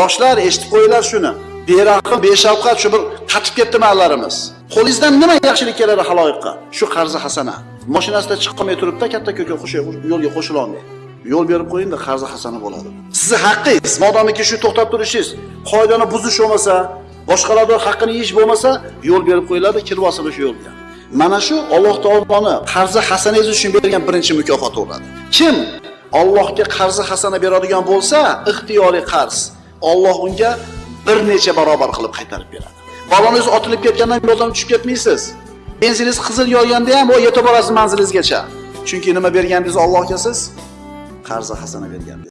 yoshlar eshitib qo'yinglar shuni. Berahm beshafqat shu bir qatib ketdi mallarimiz qo'lingizdan nima yaxshilik keladi haloyiqqa? Shu qarzi hasana. Mashinasida chiqqanmay turibdi katta ko'ka yo'lga qo'shila olmaydi yo'l berib qo'yingda qarzi hasana bo'ladi. Sizni haqqingiz modomiki shu to'xtab turishingiz. Qoidani buzish bo'lmasa boshqalarni haqqini yeyish bo'lmasa yo'l berib qo'yiladi kirib olsinlar shu yo'lga. Mana shu alloh taoloni qarzi hasanangiz uchun bergan birinchi mukofoti bo'ladi. Kim Allohga qarzi hasana beradigan bo'lsa ixtiyoriy qarz. Alloh unga bir necha barobar qilib qaytarib beradi. Balongiz otilib ketgandan yo'ldan tushib ketmaysiz. Benziningiz qizil yoyganda ham u yetib borasiz manzilingizgacha chunki nima bergandingiz Allohga siz qarzi hasana bergandingiz.